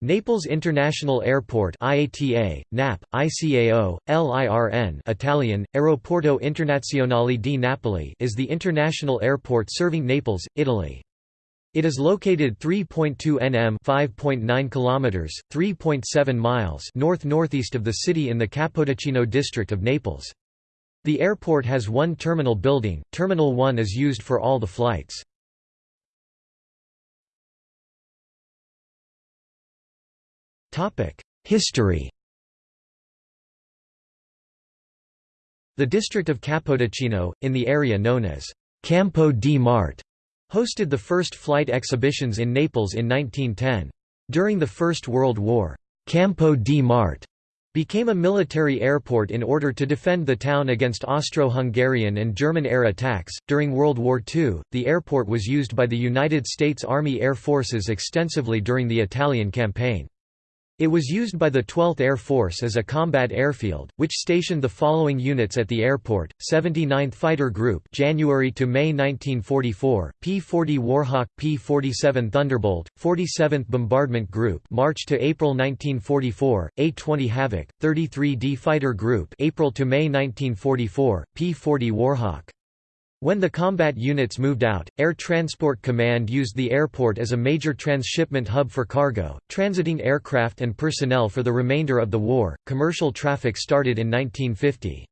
Naples International Airport IATA, NAP, ICAO, LIRN Italian, Aeroporto Internazionale di Napoli is the international airport serving Naples, Italy. It is located 3.2 nm 5.9 kilometers, 3.7 miles north-northeast of the city in the Capodichino district of Naples. The airport has one terminal building, Terminal 1 is used for all the flights. History The district of Capodichino, in the area known as Campo di Marte, hosted the first flight exhibitions in Naples in 1910. During the First World War, Campo di Marte became a military airport in order to defend the town against Austro-Hungarian and German air attacks. During World War II, the airport was used by the United States Army Air Forces extensively during the Italian campaign. It was used by the 12th Air Force as a combat airfield, which stationed the following units at the airport: 79th Fighter Group, January to May 1944; P-40 Warhawk, P-47 Thunderbolt, 47th Bombardment Group, March to April 1944; A-20 Havoc, 33D Fighter Group, April to May 1944; P-40 Warhawk. When the combat units moved out, Air Transport Command used the airport as a major transshipment hub for cargo, transiting aircraft and personnel for the remainder of the war. Commercial traffic started in 1950.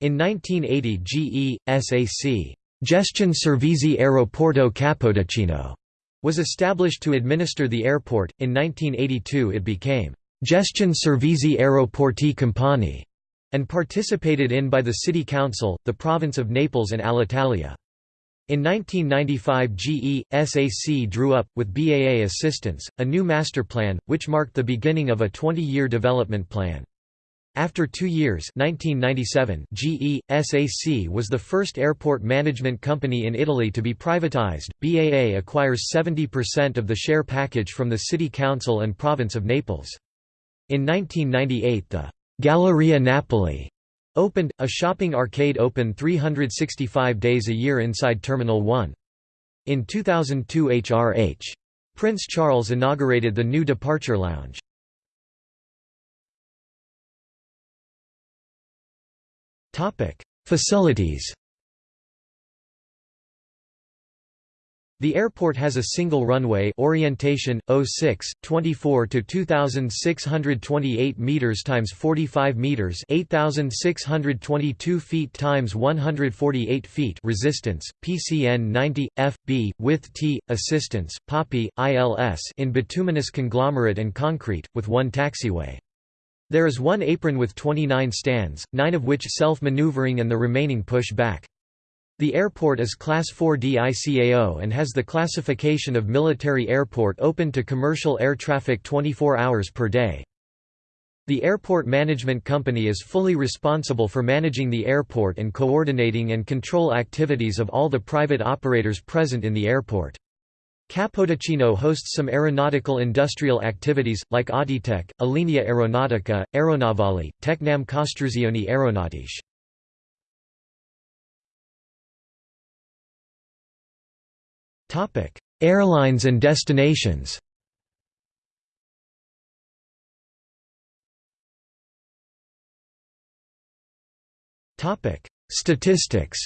In 1980, GE SAC, Gestione Servizi Aeroporto Capodichino, was established to administer the airport. In 1982, it became Gestione Servizi Aeroporti Campani and participated in by the City Council, the province of Naples and Alitalia. In 1995 GE, SAC drew up, with BAA assistance, a new master plan, which marked the beginning of a 20-year development plan. After two years 1997, GE, SAC was the first airport management company in Italy to be privatized. BAA acquires 70% of the share package from the City Council and Province of Naples. In 1998 the Galleria Napoli opened, a shopping arcade open 365 days a year inside Terminal 1. In 2002 HRH. Prince Charles inaugurated the new departure lounge. Facilities The airport has a single runway orientation 06 24 to 2628 meters times 45 meters 8622 feet times 148 feet resistance PCN 90 FB width T assistance POPI ILS in bituminous conglomerate and concrete with one taxiway. There is one apron with 29 stands, 9 of which self-maneuvering and the remaining push back. The airport is Class 4 DICAO and has the classification of military airport open to commercial air traffic 24 hours per day. The Airport Management Company is fully responsible for managing the airport and coordinating and control activities of all the private operators present in the airport. Capodichino hosts some aeronautical industrial activities, like Atitech, Alenia Aeronautica, Aeronavali, Tecnam Costruzioni Aeronautiche. Airlines and destinations. Statistics.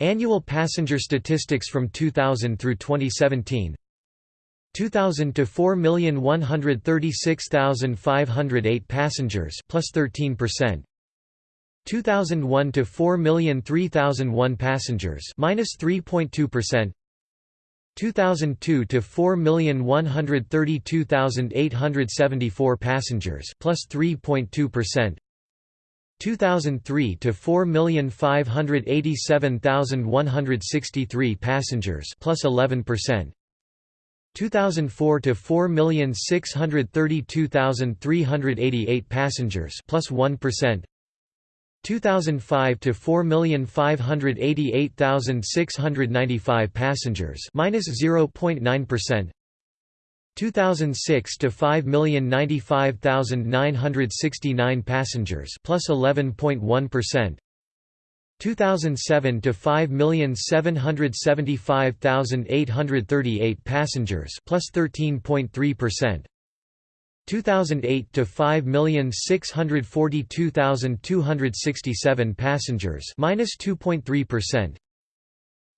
Annual passenger statistics from 2000 through 2017 2000 to 4,136,508 passengers plus 13% 2001 to 4,003,001 passengers, minus 3.2%. 2002 to 4,132,874 passengers, plus 3.2%. 2003 to 4,587,163 passengers, plus 11%. 2004 to 4,632,388 passengers, plus 1. 2005 to 4,588,695 passengers, minus 0.9%. 2006 to 5,095,969 passengers, plus 11.1. 2007 to 5,775,838 passengers plus 13.3%. 2008 to 5,642,267 passengers minus 2.3%.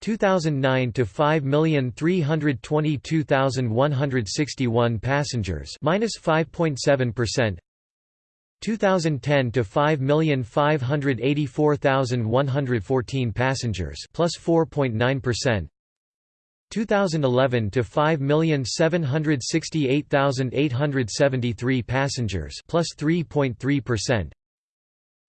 2009 to 5,322,161 passengers minus 5.7%. 2010 to 5,584,114 passengers plus 4.9%. 2011 to 5,768,873 passengers plus 3.3%.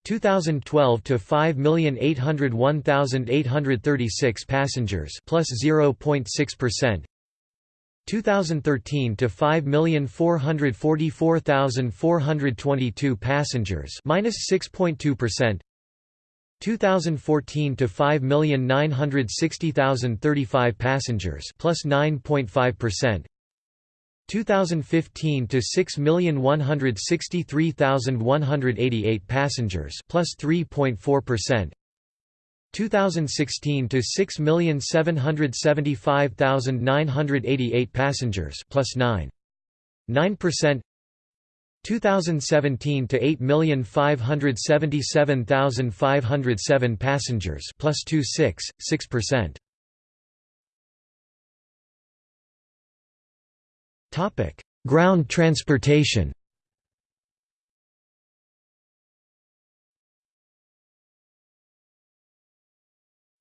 2012 to 5,801,836 passengers plus 0.6%. 2013 to 5,444,422 passengers minus 6.2%. 2014 to 5,960,035 passengers plus 9.5%. 2015 to 6,163,188 passengers plus 3.4%. 2016 to 6,775,988 passengers plus 9 9% 2017 to 8,577,507 passengers plus 26 6%. Topic: Ground transportation.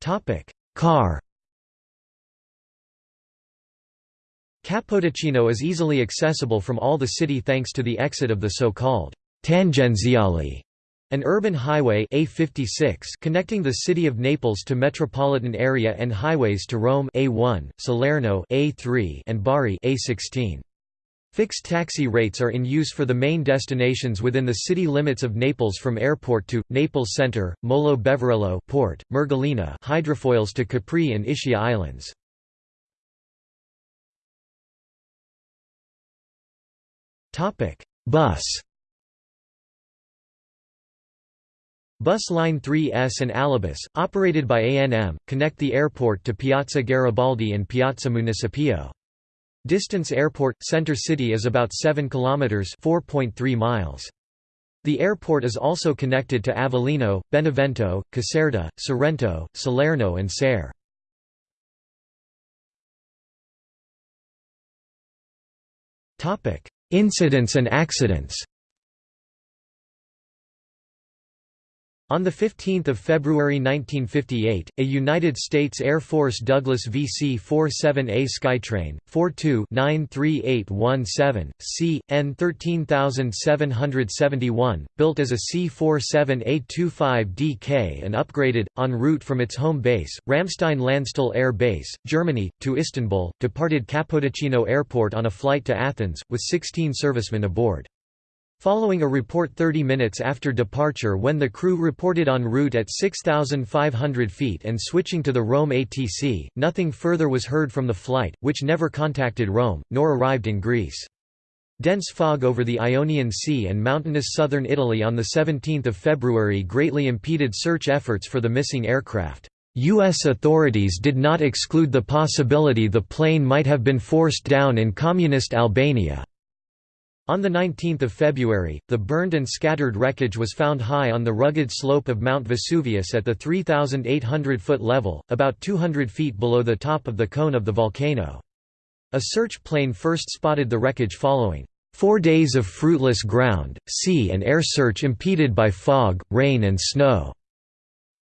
Topic: Car. Capodichino is easily accessible from all the city thanks to the exit of the so-called Tangenziale, an urban highway A56 connecting the city of Naples to metropolitan area and highways to Rome A1, Salerno A3 and Bari A16. Fixed taxi rates are in use for the main destinations within the city limits of Naples from airport to, Naples Center, Molo Beverello port, Mergellina hydrofoils to Capri and Ischia Islands. Bus Bus Line 3S and Alibus, operated by ANM, connect the airport to Piazza Garibaldi and Piazza Municipio. Distance airport center city is about 7 kilometers, 4.3 miles. The airport is also connected to Avellino, Benevento, Caserta, Sorrento, Salerno and Serre. Topic: Incidents and accidents. On 15 February 1958, a United States Air Force Douglas VC-47A Skytrain, 42-93817, C. N 13771, built as a C-47A-25DK and upgraded, en route from its home base, Ramstein Landstuhl Air Base, Germany, to Istanbul, departed Capodichino Airport on a flight to Athens, with 16 servicemen aboard. Following a report 30 minutes after departure when the crew reported en route at 6,500 feet and switching to the Rome ATC, nothing further was heard from the flight, which never contacted Rome, nor arrived in Greece. Dense fog over the Ionian Sea and mountainous southern Italy on 17 February greatly impeded search efforts for the missing aircraft. U.S. authorities did not exclude the possibility the plane might have been forced down in communist Albania. On 19 February, the burned and scattered wreckage was found high on the rugged slope of Mount Vesuvius at the 3,800-foot level, about 200 feet below the top of the cone of the volcano. A search plane first spotted the wreckage following four days of fruitless ground, sea and air search impeded by fog, rain and snow.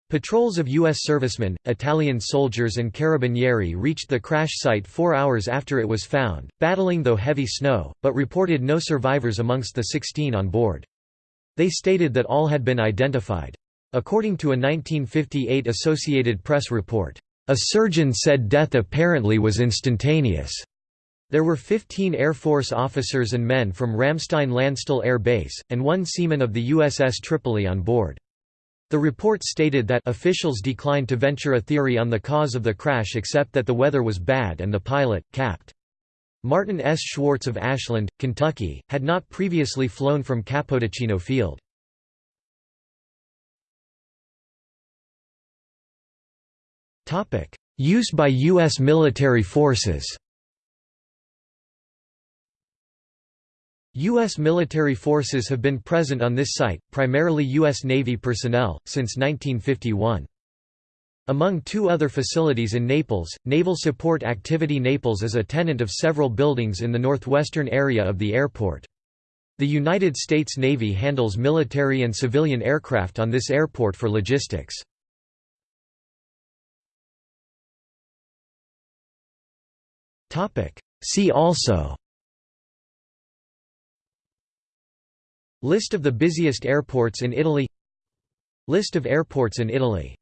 Patrols of U.S. servicemen, Italian soldiers and carabinieri reached the crash site four hours after it was found, battling though heavy snow, but reported no survivors amongst the 16 on board. They stated that all had been identified. According to a 1958 Associated Press report, "...a surgeon said death apparently was instantaneous." There were 15 Air Force officers and men from Ramstein Landstuhl Air Base, and one seaman of the USS Tripoli on board. The report stated that officials declined to venture a theory on the cause of the crash except that the weather was bad and the pilot, Capt. Martin S. Schwartz of Ashland, Kentucky, had not previously flown from Capodichino Field. Use by U.S. military forces U.S. military forces have been present on this site, primarily U.S. Navy personnel, since 1951. Among two other facilities in Naples, Naval Support Activity Naples is a tenant of several buildings in the northwestern area of the airport. The United States Navy handles military and civilian aircraft on this airport for logistics. See also List of the busiest airports in Italy. List of airports in Italy